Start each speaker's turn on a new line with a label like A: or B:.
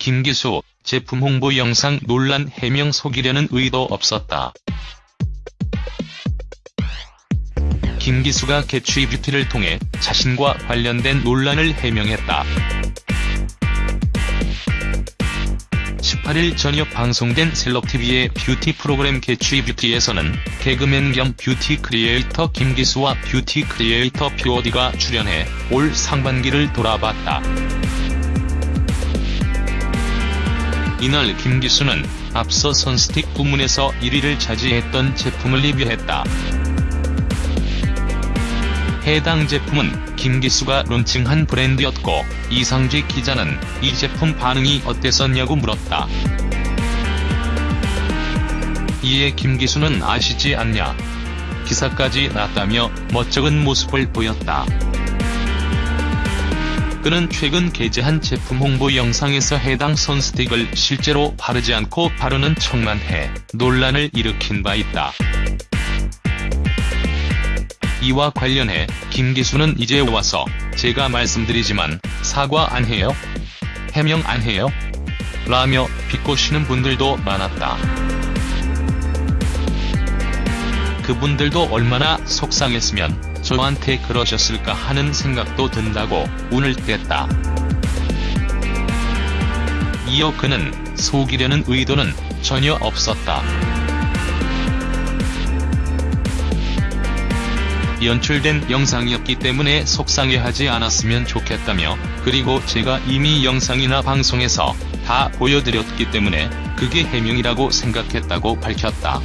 A: 김기수, 제품 홍보 영상 논란 해명 속이려는 의도 없었다. 김기수가 개취 뷰티를 통해 자신과 관련된 논란을 해명했다. 18일 저녁 방송된 셀럽TV의 뷰티 프로그램 개취 뷰티에서는 개그맨 겸 뷰티 크리에이터 김기수와 뷰티 크리에이터 POD가 출연해 올 상반기를 돌아봤다. 이날 김기수는 앞서 선스틱 부문에서 1위를 차지했던 제품을 리뷰했다. 해당 제품은 김기수가 론칭한 브랜드였고 이상직 기자는 이 제품 반응이 어땠었냐고 물었다. 이에 김기수는 아시지 않냐. 기사까지 났다며 멋쩍은 모습을 보였다. 그는 최근 게재한 제품 홍보 영상에서 해당 선스틱을 실제로 바르지 않고 바르는 척만 해 논란을 일으킨 바 있다. 이와 관련해 김기수는 이제 와서 제가 말씀드리지만 사과 안 해요? 해명 안 해요? 라며 비꼬시는 분들도 많았다. 그분들도 얼마나 속상했으면 저한테 그러셨을까 하는 생각도 든다고 운을 뗐다. 이어 그는 속이려는 의도는 전혀 없었다. 연출된 영상이었기 때문에 속상해하지 않았으면 좋겠다며 그리고 제가 이미 영상이나 방송에서 다 보여드렸기 때문에 그게 해명이라고 생각했다고 밝혔다.